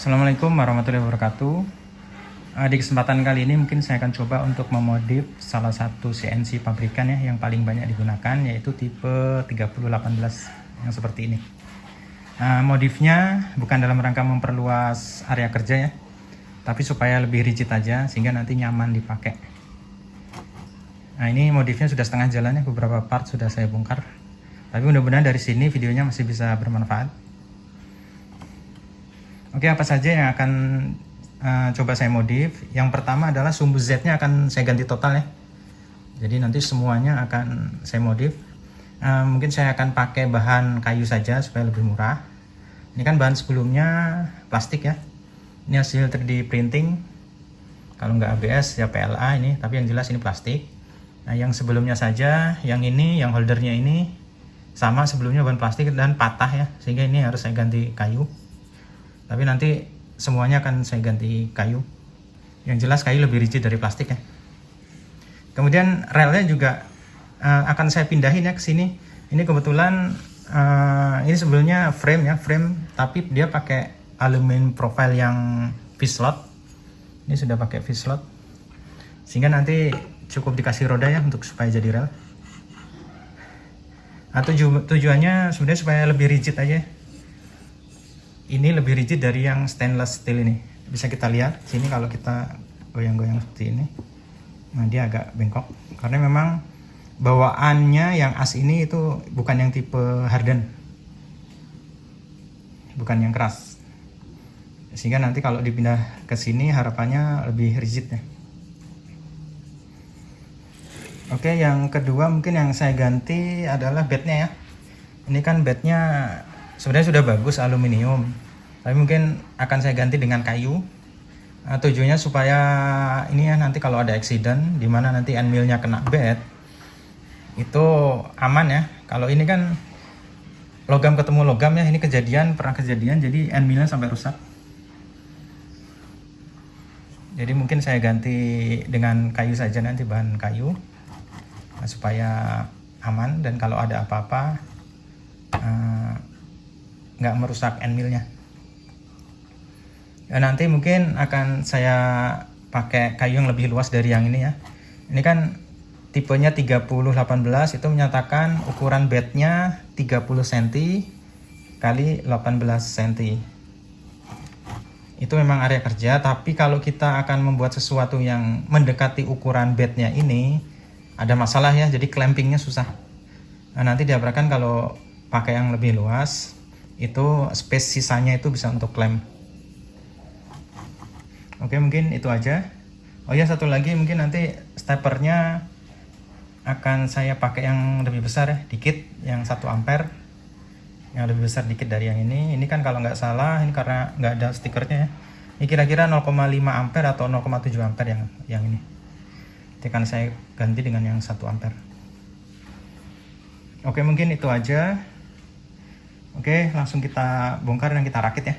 Assalamualaikum warahmatullahi wabarakatuh. Uh, Di kesempatan kali ini mungkin saya akan coba untuk memodif salah satu CNC pabrikan ya yang paling banyak digunakan yaitu tipe 3018 yang seperti ini. Uh, Modifnya bukan dalam rangka memperluas area kerja ya tapi supaya lebih rigid aja sehingga nanti nyaman dipakai. Nah ini modifnya sudah setengah jalan ya beberapa part sudah saya bongkar. Tapi mudah-mudahan dari sini videonya masih bisa bermanfaat Oke, apa saja yang akan uh, coba saya modif? Yang pertama adalah sumbu Z-nya akan saya ganti total ya. Jadi nanti semuanya akan saya modif. Uh, mungkin saya akan pakai bahan kayu saja supaya lebih murah. Ini kan bahan sebelumnya plastik ya. Ini hasil 3D printing. Kalau nggak ABS ya PLA ini, tapi yang jelas ini plastik. Nah, yang sebelumnya saja, yang ini, yang holdernya ini sama sebelumnya bahan plastik dan patah ya, sehingga ini harus saya ganti kayu tapi nanti semuanya akan saya ganti kayu. Yang jelas kayu lebih rigid dari plastik ya. Kemudian relnya juga uh, akan saya pindahin ya ke sini. Ini kebetulan uh, ini sebelumnya frame ya frame tapi dia pakai aluminium profile yang V-slot ini sudah pakai V-slot sehingga nanti cukup dikasih roda ya untuk supaya jadi rel. Nah, tuju tujuannya sebenarnya supaya lebih rigid aja ini lebih rigid dari yang stainless steel ini. Bisa kita lihat sini kalau kita goyang-goyang seperti ini. Nah dia agak bengkok. Karena memang bawaannya yang as ini itu bukan yang tipe harden. Bukan yang keras. Sehingga nanti kalau dipindah ke sini harapannya lebih rigid ya. Oke yang kedua mungkin yang saya ganti adalah bednya ya. Ini kan bednya sebenarnya sudah bagus aluminium tapi mungkin akan saya ganti dengan kayu. Nah, tujuannya supaya ini ya nanti kalau ada accident di mana nanti end millnya kena bed itu aman ya. Kalau ini kan logam ketemu logam ya ini kejadian pernah kejadian jadi end millnya sampai rusak. Jadi mungkin saya ganti dengan kayu saja nanti bahan kayu supaya aman. Dan kalau ada apa-apa uh, nggak merusak end millnya ya, nanti mungkin akan saya pakai kayu yang lebih luas dari yang ini ya. Ini kan tipenya 3018 itu menyatakan ukuran bednya 30 cm kali 18 cm itu memang area kerja tapi kalau kita akan membuat sesuatu yang mendekati ukuran bednya ini ada masalah ya jadi clampingnya susah. Nah, nanti diharapkan kalau pakai yang lebih luas itu space sisanya itu bisa untuk klaim oke mungkin itu aja. Oh ya satu lagi mungkin nanti steppernya akan saya pakai yang lebih besar ya dikit yang 1 ampere. Yang lebih besar dikit dari yang ini. Ini kan kalau nggak salah ini karena nggak ada stikernya ya. Ini kira-kira 0,5 ampere atau 0,7 ampere yang yang ini. Nanti akan saya ganti dengan yang 1 ampere. Oke mungkin itu aja Oke, langsung kita bongkar dan kita rakit ya.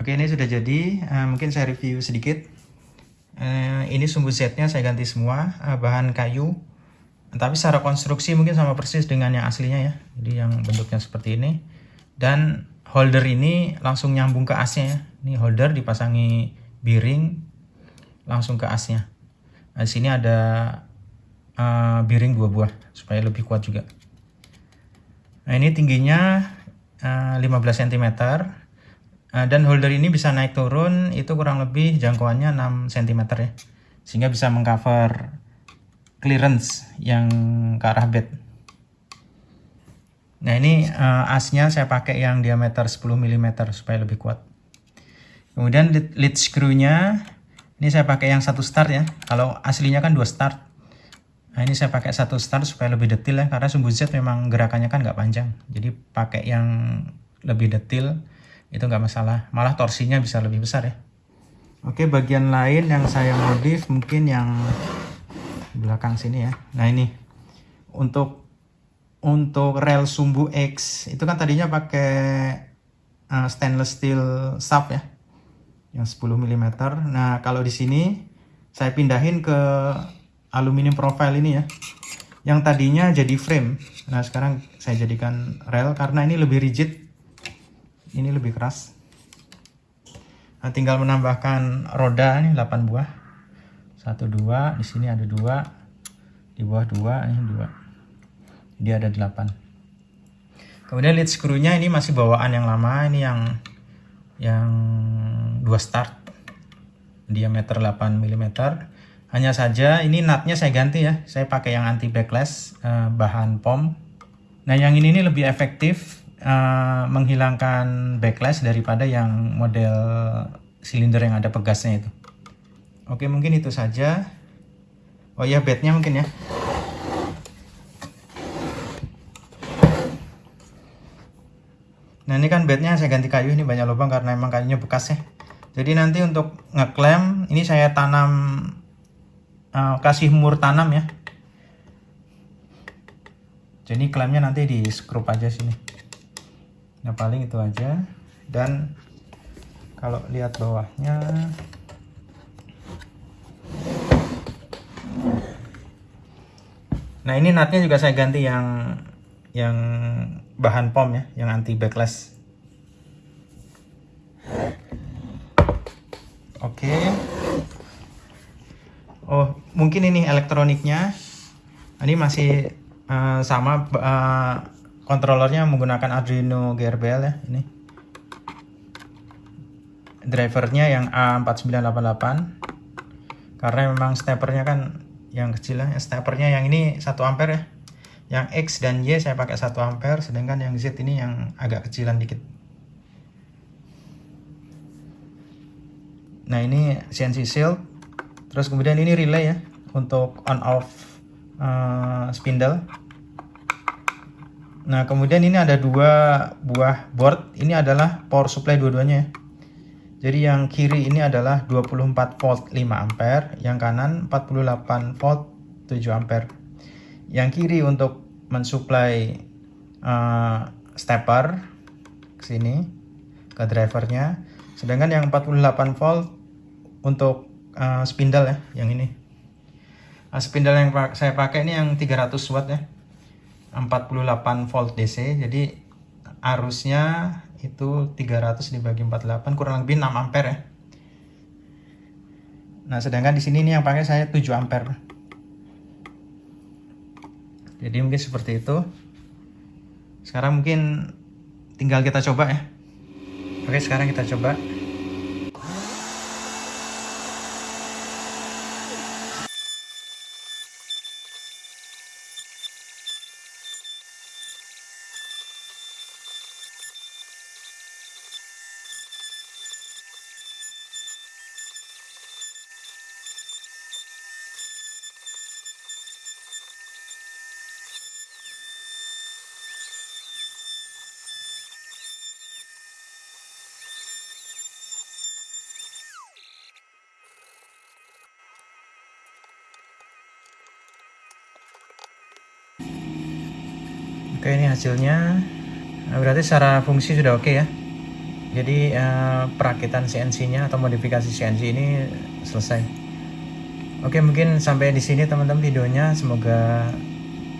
Oke ini sudah jadi, uh, mungkin saya review sedikit. Uh, ini sumbu setnya saya ganti semua, uh, bahan kayu. Tapi secara konstruksi mungkin sama persis dengan yang aslinya ya. Jadi yang bentuknya seperti ini. Dan holder ini langsung nyambung ke asnya ya. Ini holder dipasangi biring langsung ke asnya. Nah, di sini ada uh, biring dua buah supaya lebih kuat juga. Nah ini tingginya uh, 15 cm dan holder ini bisa naik turun itu kurang lebih jangkauannya 6 cm ya sehingga bisa mengcover clearance yang ke arah bed. Nah ini uh, asnya saya pakai yang diameter 10 mm supaya lebih kuat. Kemudian lead, lead screw-nya ini saya pakai yang satu start ya. Kalau aslinya kan dua start. Nah ini saya pakai satu start supaya lebih detail ya, karena sumbu Z memang gerakannya kan nggak panjang. Jadi pakai yang lebih detail itu nggak masalah, malah torsinya bisa lebih besar ya. Oke bagian lain yang saya modif mungkin yang belakang sini ya. Nah ini untuk untuk rel sumbu X itu kan tadinya pakai uh, stainless steel shaft ya, yang 10 mm. Nah kalau di sini saya pindahin ke aluminium profile ini ya yang tadinya jadi frame nah sekarang saya jadikan rel karena ini lebih rigid ini lebih keras. Nah, tinggal menambahkan roda ini 8 buah. 1 2 di sini ada dua. Di bawah dua ini dua. Dia ada 8 kemudian lead screw-nya ini masih bawaan yang lama ini yang yang dua start. Diameter 8 mm hanya saja ini nutnya saya ganti ya. Saya pakai yang anti backlash uh, bahan POM. Nah yang ini, ini lebih efektif uh, menghilangkan backlash daripada yang model silinder yang ada pegasnya itu. Oke mungkin itu saja. Oh ya bednya mungkin ya. Nah ini kan bednya saya ganti kayu ini banyak lubang karena emang kayunya bekas ya. Jadi nanti untuk ngeklem ini saya tanam uh, kasih mur tanam ya jadi klemnya nanti di skrup aja sini nah paling itu aja dan kalau lihat bawahnya nah ini nutnya juga saya ganti yang yang bahan pom ya yang anti backlash oke okay. Oh, mungkin ini elektroniknya. Ini masih uh, sama uh, kontrolernya menggunakan Arduino GRBL ya, ini. Drivernya yang A4988. Karena memang steppernya kan yang kecil ya, yang ini 1 ampere ya. Yang X dan Y saya pakai 1 ampere, sedangkan yang Z ini yang agak kecilan dikit. Nah ini CNC Shield terus kemudian ini relay ya untuk on off uh, spindle nah kemudian ini ada dua buah board. Ini adalah power supply dua-duanya ya. Jadi yang kiri ini adalah 24 volt 5 ampere yang kanan 48 volt 7 ampere. Yang kiri untuk mensuplai uh, stepper ke sini ke drivernya. Sedangkan yang 48 volt untuk uh, spindle ya yang ini. Uh, spindle yang saya pakai ini yang 300 watt ya 48 volt DC jadi arusnya itu 300 dibagi 48 kurang lebih 6 ampere. Ya nah sedangkan di sini ini yang pakai saya 7 ampere. Jadi mungkin seperti itu. Sekarang mungkin tinggal kita coba ya. Oke sekarang kita coba Oke ini hasilnya. Nah, berarti secara fungsi sudah oke ya? Jadi uh, perakitan CNC-nya atau modifikasi CNC ini selesai. Oke mungkin sampai di sini teman-teman videonya. Semoga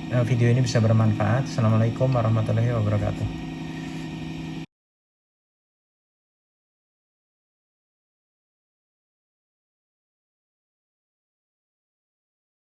uh, video ini bisa bermanfaat. Assalamualaikum warahmatullahi wabarakatuh